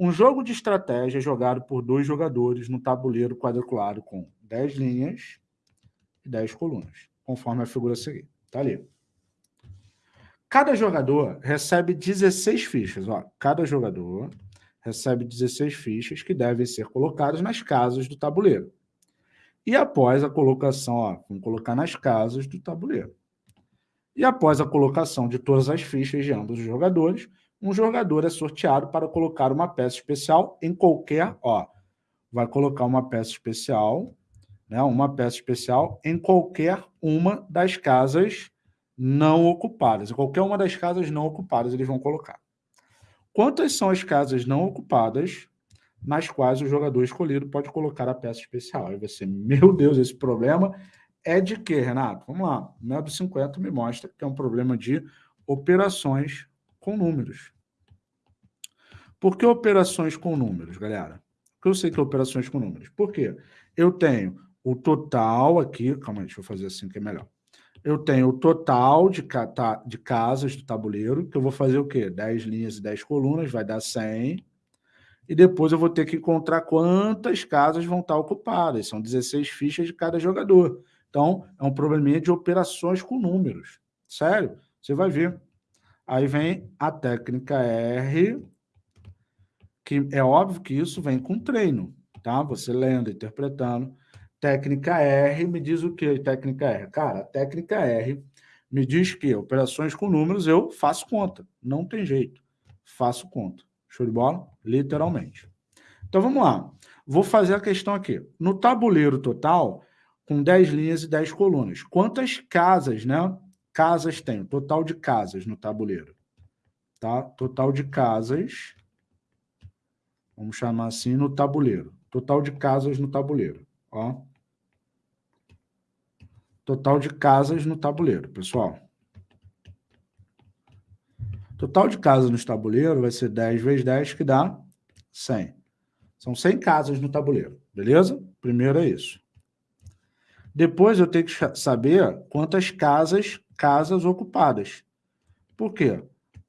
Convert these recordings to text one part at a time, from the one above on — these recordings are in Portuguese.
Um jogo de estratégia jogado por dois jogadores no tabuleiro quadriculado com 10 linhas e 10 colunas, conforme a figura a seguir. Está ali. Cada jogador recebe 16 fichas. Ó. Cada jogador recebe 16 fichas que devem ser colocadas nas casas do tabuleiro. E após a colocação, ó, vamos colocar nas casas do tabuleiro. E após a colocação de todas as fichas de ambos os jogadores, um jogador é sorteado para colocar uma peça especial em qualquer, ó, vai colocar uma peça especial, né, uma peça especial em qualquer uma das casas não ocupadas. Em qualquer uma das casas não ocupadas eles vão colocar. Quantas são as casas não ocupadas nas quais o jogador escolhido pode colocar a peça especial? Aí você, meu Deus, esse problema é de quê, Renato? Vamos lá. O método 50 me mostra que é um problema de operações com números. Por que operações com números, galera? Porque eu sei que é operações com números. Por quê? Eu tenho o total aqui, calma aí, deixa eu fazer assim que é melhor. Eu tenho o total de, de casas do tabuleiro, que eu vou fazer o quê? 10 linhas e 10 colunas, vai dar 100. E depois eu vou ter que encontrar quantas casas vão estar ocupadas. São 16 fichas de cada jogador. Então, é um probleminha de operações com números. Sério, você vai ver. Aí vem a técnica R, que é óbvio que isso vem com treino, tá? Você lendo, interpretando. Técnica R me diz o que, técnica R? Cara, a técnica R me diz que operações com números eu faço conta. Não tem jeito. Faço conta. Show de bola? Literalmente. Então, vamos lá. Vou fazer a questão aqui. No tabuleiro total, com 10 linhas e 10 colunas. Quantas casas, né? Casas tem, total de casas no tabuleiro. Tá? Total de casas, vamos chamar assim, no tabuleiro. Total de casas no tabuleiro. Ó. Total de casas no tabuleiro, pessoal. Total de casas no tabuleiro vai ser 10 vezes 10, que dá 100. São 100 casas no tabuleiro, beleza? Primeiro é isso. Depois eu tenho que saber quantas casas casas ocupadas. Por quê?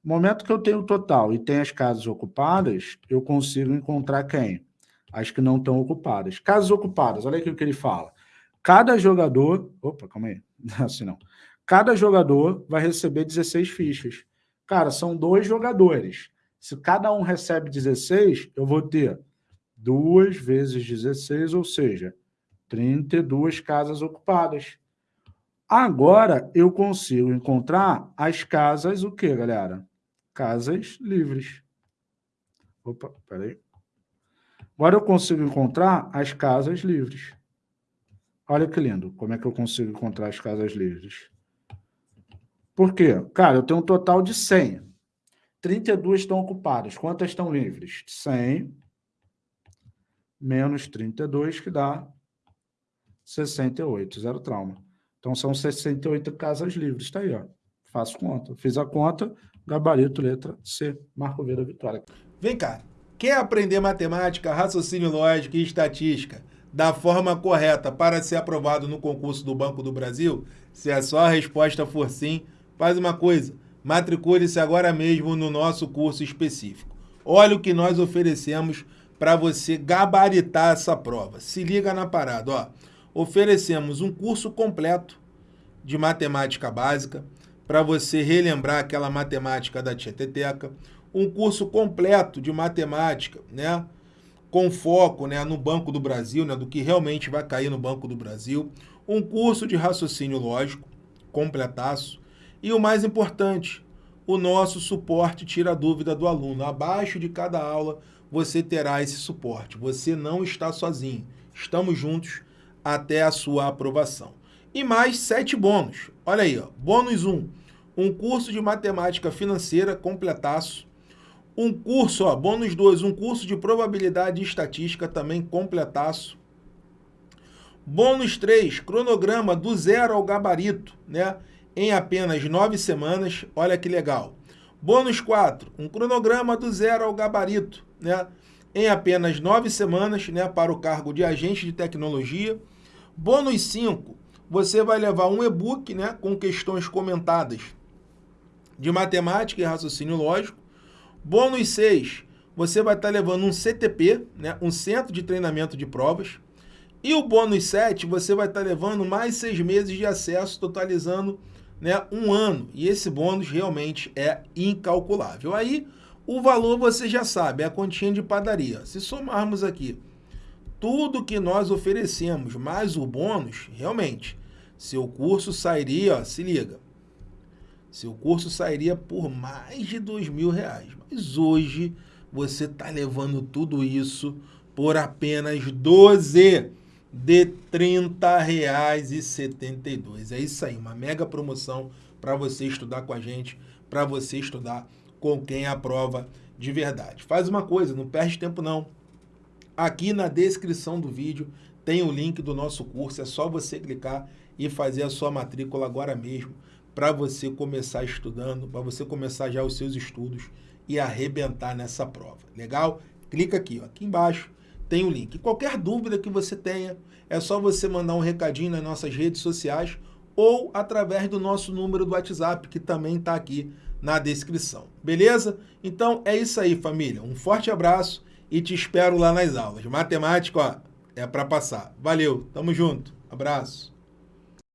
No momento que eu tenho o total e tem as casas ocupadas, eu consigo encontrar quem? As que não estão ocupadas. Casas ocupadas, olha aqui o que ele fala. Cada jogador... Opa, calma aí. Assim não. Cada jogador vai receber 16 fichas. Cara, são dois jogadores. Se cada um recebe 16, eu vou ter 2 vezes 16, ou seja, 32 casas ocupadas. Agora eu consigo encontrar as casas, o que, galera? Casas livres. Opa, peraí. Agora eu consigo encontrar as casas livres. Olha que lindo, como é que eu consigo encontrar as casas livres. Por quê? Cara, eu tenho um total de 100. 32 estão ocupadas. Quantas estão livres? 100 menos 32, que dá 68, zero trauma. Então, são 68 casas livres. Está aí, ó. Faço conta. Fiz a conta, gabarito, letra C. Marco V da vitória. Vem cá. Quer aprender matemática, raciocínio lógico e estatística da forma correta para ser aprovado no concurso do Banco do Brasil? Se a sua resposta for sim, faz uma coisa. Matricule-se agora mesmo no nosso curso específico. Olha o que nós oferecemos para você gabaritar essa prova. Se liga na parada, ó oferecemos um curso completo de matemática básica, para você relembrar aquela matemática da Tieteteca, um curso completo de matemática, né? com foco né, no Banco do Brasil, né, do que realmente vai cair no Banco do Brasil, um curso de raciocínio lógico, completaço, e o mais importante, o nosso suporte tira a dúvida do aluno. Abaixo de cada aula você terá esse suporte, você não está sozinho, estamos juntos até a sua aprovação. E mais sete bônus. Olha aí, ó. bônus 1, um, um curso de matemática financeira completaço. Um curso, ó, bônus 2, um curso de probabilidade e estatística também completaço. Bônus 3, cronograma do zero ao gabarito, né? Em apenas nove semanas, olha que legal. Bônus 4, um cronograma do zero ao gabarito, né? Em apenas nove semanas, né? Para o cargo de agente de tecnologia. Bônus 5, você vai levar um e-book né, com questões comentadas de matemática e raciocínio lógico. Bônus 6, você vai estar levando um CTP, né, um Centro de Treinamento de Provas, e o bônus 7, você vai estar levando mais seis meses de acesso, totalizando né, um ano. E esse bônus realmente é incalculável. Aí, o valor você já sabe, é a continha de padaria. Se somarmos aqui tudo que nós oferecemos, mais o bônus, realmente, seu curso sairia, ó, se liga, seu curso sairia por mais de dois mil reais. Mas hoje você está levando tudo isso por apenas 12 de R$ 30,72. É isso aí, uma mega promoção para você estudar com a gente, para você estudar com quem aprova de verdade. Faz uma coisa, não perde tempo não. Aqui na descrição do vídeo tem o link do nosso curso, é só você clicar e fazer a sua matrícula agora mesmo para você começar estudando, para você começar já os seus estudos e arrebentar nessa prova. Legal? Clica aqui, ó, aqui embaixo tem o link. Qualquer dúvida que você tenha, é só você mandar um recadinho nas nossas redes sociais ou através do nosso número do WhatsApp, que também está aqui na descrição. Beleza? Então é isso aí, família. Um forte abraço e te espero lá nas aulas. Matemática, ó, é para passar. Valeu, tamo junto. Abraço.